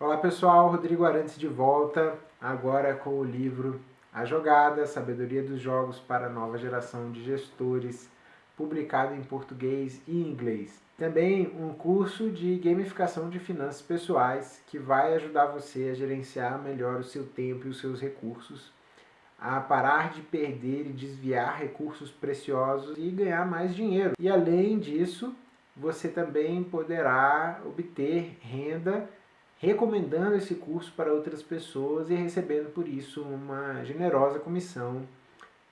Olá pessoal, Rodrigo Arantes de volta, agora com o livro A Jogada, Sabedoria dos Jogos para a Nova Geração de Gestores, publicado em português e inglês. Também um curso de gamificação de finanças pessoais que vai ajudar você a gerenciar melhor o seu tempo e os seus recursos, a parar de perder e desviar recursos preciosos e ganhar mais dinheiro. E além disso, você também poderá obter renda recomendando esse curso para outras pessoas e recebendo por isso uma generosa comissão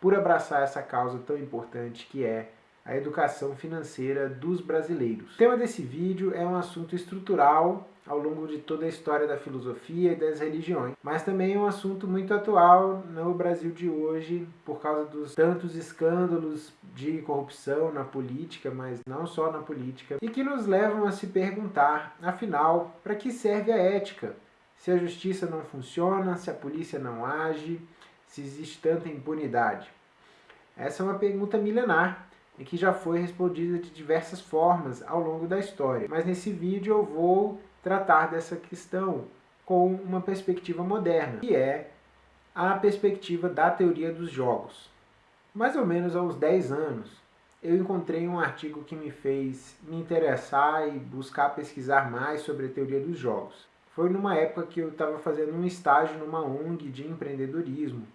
por abraçar essa causa tão importante que é a educação financeira dos brasileiros. O tema desse vídeo é um assunto estrutural ao longo de toda a história da filosofia e das religiões, mas também é um assunto muito atual no Brasil de hoje por causa dos tantos escândalos de corrupção na política, mas não só na política, e que nos levam a se perguntar, afinal, para que serve a ética? Se a justiça não funciona, se a polícia não age, se existe tanta impunidade? Essa é uma pergunta milenar e que já foi respondida de diversas formas ao longo da história. Mas nesse vídeo eu vou tratar dessa questão com uma perspectiva moderna, que é a perspectiva da teoria dos jogos. Mais ou menos há uns 10 anos, eu encontrei um artigo que me fez me interessar e buscar pesquisar mais sobre a teoria dos jogos. Foi numa época que eu estava fazendo um estágio numa ONG de empreendedorismo,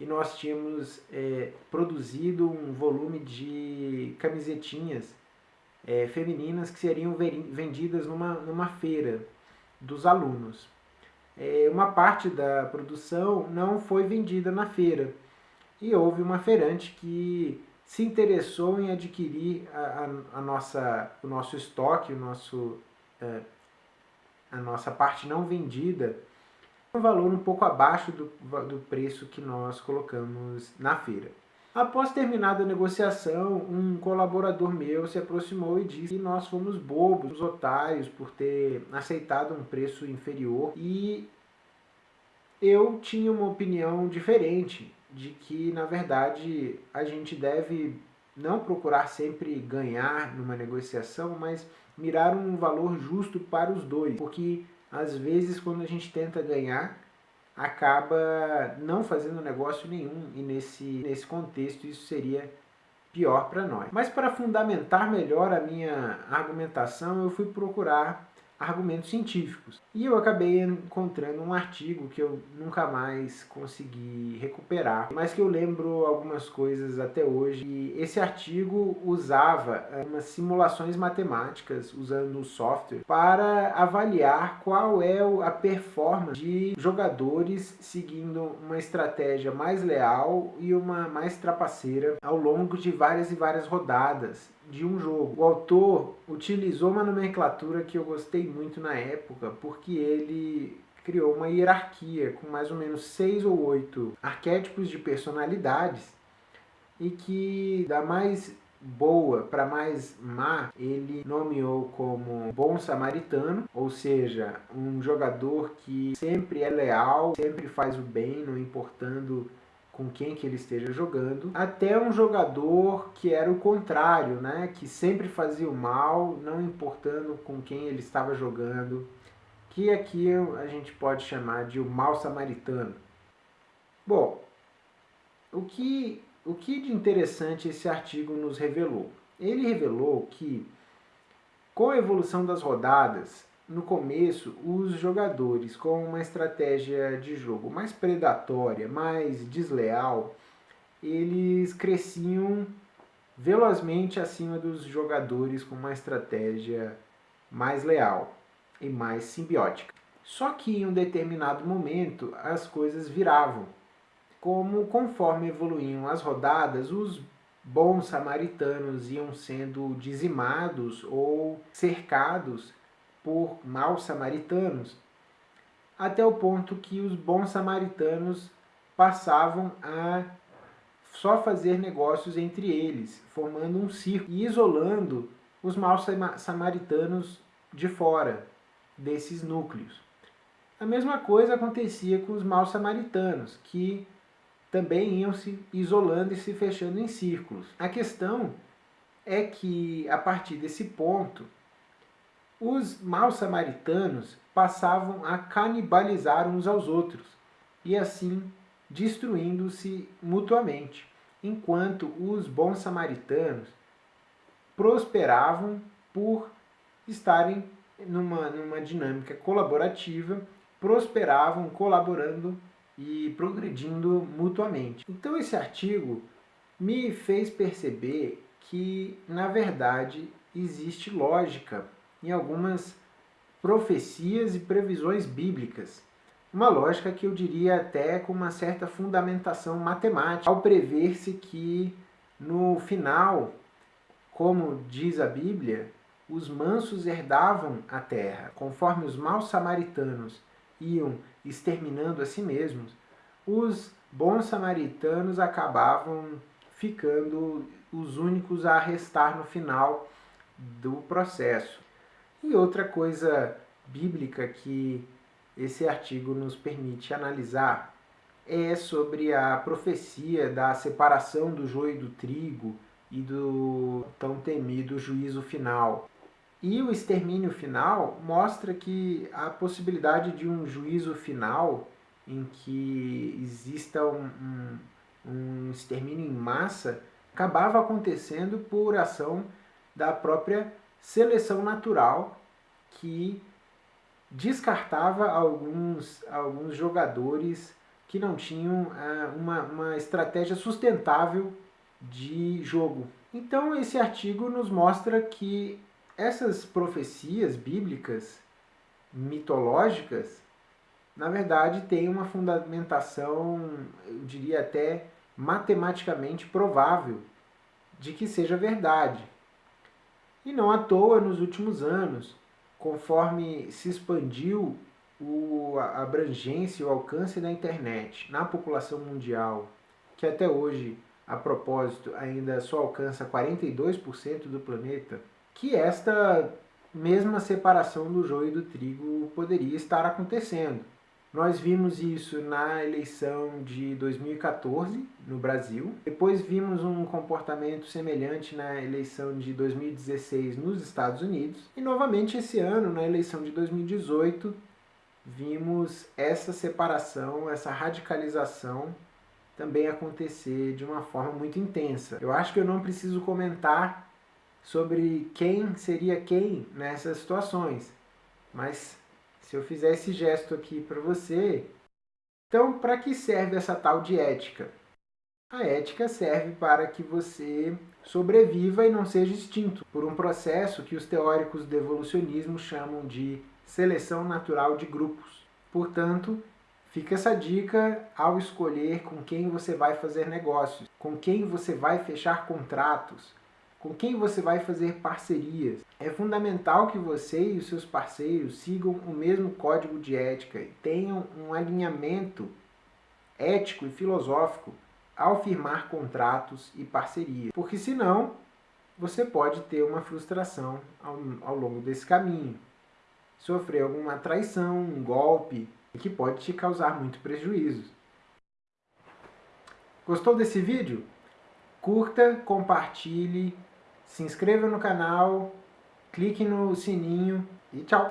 e nós tínhamos é, produzido um volume de camisetinhas é, femininas que seriam vendidas numa, numa feira dos alunos. É, uma parte da produção não foi vendida na feira e houve uma feirante que se interessou em adquirir a, a, a nossa, o nosso estoque, o nosso, é, a nossa parte não vendida um valor um pouco abaixo do, do preço que nós colocamos na feira. Após terminada a negociação, um colaborador meu se aproximou e disse que nós fomos bobos, otários, por ter aceitado um preço inferior e eu tinha uma opinião diferente, de que na verdade a gente deve não procurar sempre ganhar numa negociação, mas mirar um valor justo para os dois, porque às vezes quando a gente tenta ganhar, acaba não fazendo negócio nenhum e nesse, nesse contexto isso seria pior para nós. Mas para fundamentar melhor a minha argumentação, eu fui procurar argumentos científicos. E eu acabei encontrando um artigo que eu nunca mais consegui recuperar, mas que eu lembro algumas coisas até hoje. E esse artigo usava eh, umas simulações matemáticas usando o software para avaliar qual é a performance de jogadores seguindo uma estratégia mais leal e uma mais trapaceira ao longo de várias e várias rodadas de um jogo. O autor utilizou uma nomenclatura que eu gostei muito na época, porque ele criou uma hierarquia com mais ou menos seis ou oito arquétipos de personalidades e que da mais boa para mais má, ele nomeou como bom samaritano, ou seja, um jogador que sempre é leal, sempre faz o bem, não importando com quem que ele esteja jogando, até um jogador que era o contrário, né? que sempre fazia o mal, não importando com quem ele estava jogando, que aqui a gente pode chamar de o mal samaritano. Bom, o que, o que de interessante esse artigo nos revelou? Ele revelou que, com a evolução das rodadas, no começo, os jogadores com uma estratégia de jogo mais predatória, mais desleal, eles cresciam velozmente acima dos jogadores com uma estratégia mais leal e mais simbiótica. Só que em um determinado momento as coisas viravam. Como conforme evoluíam as rodadas, os bons samaritanos iam sendo dizimados ou cercados por maus samaritanos, até o ponto que os bons samaritanos passavam a só fazer negócios entre eles, formando um círculo e isolando os maus samaritanos de fora desses núcleos. A mesma coisa acontecia com os maus samaritanos, que também iam se isolando e se fechando em círculos. A questão é que, a partir desse ponto, os maus samaritanos passavam a canibalizar uns aos outros, e assim destruindo-se mutuamente, enquanto os bons samaritanos prosperavam por estarem numa, numa dinâmica colaborativa, prosperavam colaborando e progredindo mutuamente. Então esse artigo me fez perceber que, na verdade, existe lógica em algumas profecias e previsões bíblicas. Uma lógica que eu diria até com uma certa fundamentação matemática, ao prever-se que no final, como diz a Bíblia, os mansos herdavam a terra. Conforme os maus samaritanos iam exterminando a si mesmos, os bons samaritanos acabavam ficando os únicos a restar no final do processo. E outra coisa bíblica que esse artigo nos permite analisar é sobre a profecia da separação do joio do trigo e do tão temido juízo final. E o extermínio final mostra que a possibilidade de um juízo final em que exista um, um, um extermínio em massa acabava acontecendo por ação da própria seleção natural que descartava alguns, alguns jogadores que não tinham ah, uma, uma estratégia sustentável de jogo. Então esse artigo nos mostra que essas profecias bíblicas, mitológicas, na verdade têm uma fundamentação, eu diria até matematicamente provável de que seja verdade. E não à toa, nos últimos anos, conforme se expandiu a abrangência e o alcance da internet na população mundial, que até hoje, a propósito, ainda só alcança 42% do planeta, que esta mesma separação do joio e do trigo poderia estar acontecendo. Nós vimos isso na eleição de 2014 no Brasil. Depois vimos um comportamento semelhante na eleição de 2016 nos Estados Unidos. E novamente esse ano, na eleição de 2018, vimos essa separação, essa radicalização também acontecer de uma forma muito intensa. Eu acho que eu não preciso comentar sobre quem seria quem nessas situações, mas se eu fizer esse gesto aqui para você, então para que serve essa tal de ética? A ética serve para que você sobreviva e não seja extinto por um processo que os teóricos do evolucionismo chamam de seleção natural de grupos. Portanto, fica essa dica ao escolher com quem você vai fazer negócios, com quem você vai fechar contratos, com quem você vai fazer parcerias. É fundamental que você e os seus parceiros sigam o mesmo código de ética e tenham um alinhamento ético e filosófico ao firmar contratos e parcerias, porque senão você pode ter uma frustração ao, ao longo desse caminho, sofrer alguma traição, um golpe, que pode te causar muito prejuízo. Gostou desse vídeo? Curta, compartilhe, se inscreva no canal, clique no sininho e tchau!